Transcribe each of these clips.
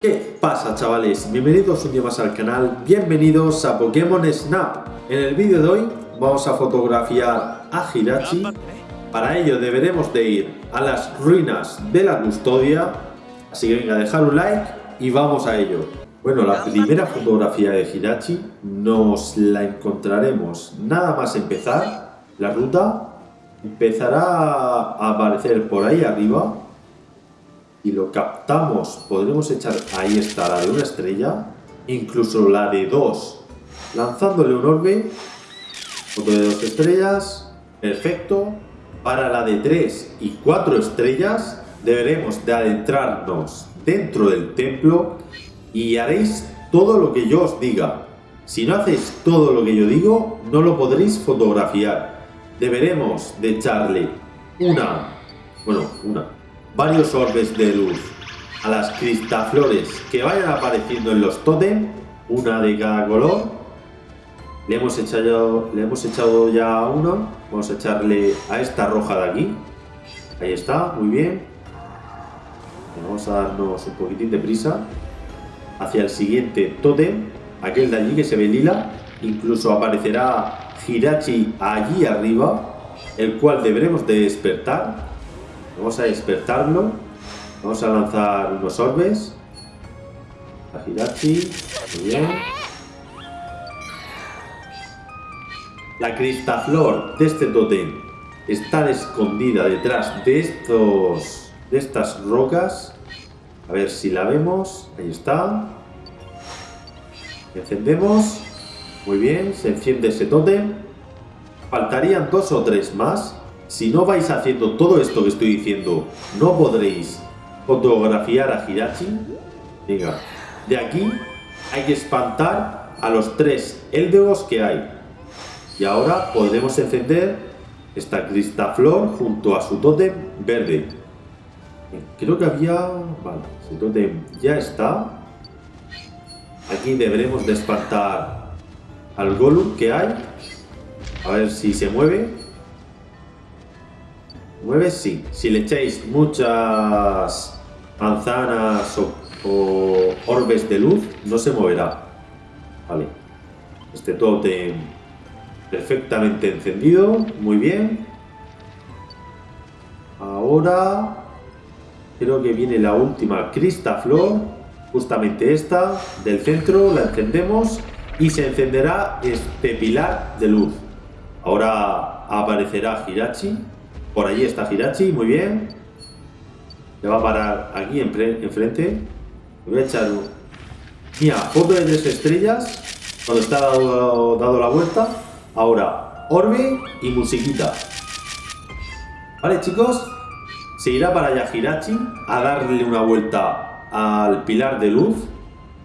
¿Qué pasa chavales? Bienvenidos un día más al canal, bienvenidos a Pokémon Snap. En el vídeo de hoy vamos a fotografiar a Hirachi. Para ello deberemos de ir a las ruinas de la custodia. Así que venga, dejar un like y vamos a ello. Bueno, la primera fotografía de Hirachi nos la encontraremos nada más empezar. La ruta empezará a aparecer por ahí arriba y lo captamos, podremos echar, ahí está, la de una estrella, incluso la de dos, lanzándole un orbe, foto de dos estrellas, perfecto, para la de tres y cuatro estrellas deberemos de adentrarnos dentro del templo y haréis todo lo que yo os diga. Si no hacéis todo lo que yo digo, no lo podréis fotografiar. Deberemos de echarle una, bueno, una, varios orbes de luz a las cristaflores que vayan apareciendo en los totem, una de cada color. Le hemos echado, le hemos echado ya uno, vamos a echarle a esta roja de aquí. Ahí está, muy bien. Vamos a darnos un poquitín de prisa hacia el siguiente totem, aquel de allí que se ve lila. Incluso aparecerá Hirachi allí arriba, el cual deberemos de despertar Vamos a despertarlo. Vamos a lanzar unos orbes. A Hirachi. Muy bien. La cristaflor de este totem está escondida detrás de estos de estas rocas. A ver si la vemos. Ahí está. Encendemos. Muy bien, se enciende ese totem. Faltarían dos o tres más. Si no vais haciendo todo esto que estoy diciendo, no podréis fotografiar a Hirachi. Venga, de aquí hay que espantar a los tres Eldegos que hay. Y ahora podremos encender esta cristaflor junto a su tótem verde. Creo que había... Vale, su tótem ya está. Aquí deberemos de espantar al Golem que hay. A ver si se mueve. ¿Mueve? Sí. Si le echáis muchas manzanas o, orbes de luz, no se moverá. Vale. Este totem perfectamente encendido. Muy bien. Ahora creo que viene la última cristaflor. Justamente esta del centro. La encendemos y se encenderá este pilar de luz. Ahora aparecerá Hirachi por allí está Hirachi, muy bien. Le va a parar aquí enfrente. Le voy a echar... Mira, foto de tres estrellas. Cuando está dado, dado la vuelta. Ahora, orbe y musiquita. Vale, chicos. Se irá para allá Hirachi a darle una vuelta al pilar de luz.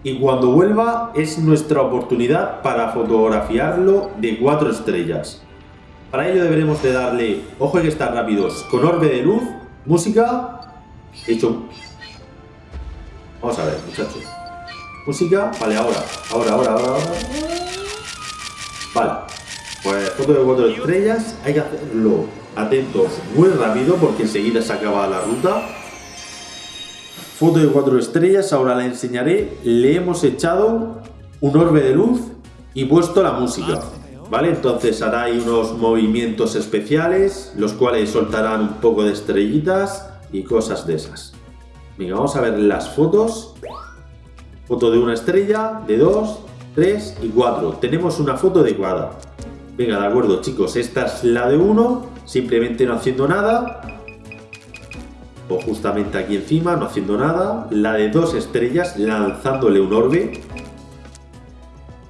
Y cuando vuelva es nuestra oportunidad para fotografiarlo de cuatro estrellas. Para ello deberemos de darle, ojo hay que estar rápidos, con orbe de luz, música, hecho... Vamos a ver, muchachos. Música, vale, ahora, ahora, ahora, ahora, ahora. Vale, pues foto de cuatro estrellas, hay que hacerlo atentos muy rápido porque enseguida se acaba la ruta. Foto de cuatro estrellas, ahora la enseñaré. Le hemos echado un orbe de luz y puesto la música. ¿Vale? Entonces hará ahí unos movimientos especiales, los cuales soltarán un poco de estrellitas y cosas de esas. Venga, vamos a ver las fotos. Foto de una estrella, de dos, tres y cuatro. Tenemos una foto adecuada. Venga, de acuerdo, chicos. Esta es la de uno, simplemente no haciendo nada. O justamente aquí encima, no haciendo nada. La de dos estrellas, lanzándole un orbe.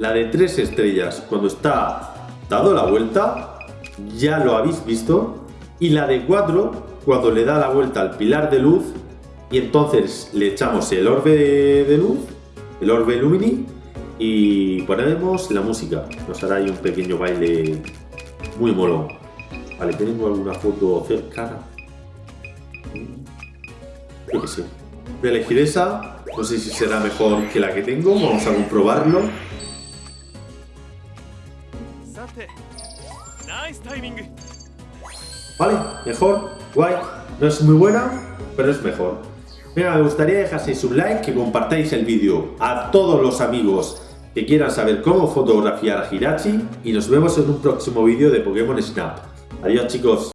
La de tres estrellas, cuando está dado la vuelta, ya lo habéis visto. Y la de cuatro, cuando le da la vuelta al pilar de luz, y entonces le echamos el orbe de, luz, el orbe lumini, y ponemos la música. Nos hará ahí un pequeño baile muy molón. Vale, ¿tenemos alguna foto cercana? Yo que sé. Voy a elegir esa. No sé si será mejor que la que tengo. Vamos a comprobarlo. Vale, mejor, guay. No es muy buena, pero es mejor. Venga, me gustaría dejaseis un like, que compartáis el vídeo a todos los amigos que quieran saber cómo fotografiar a Hirachi y nos vemos en un próximo vídeo de Pokémon Snap. Adiós chicos.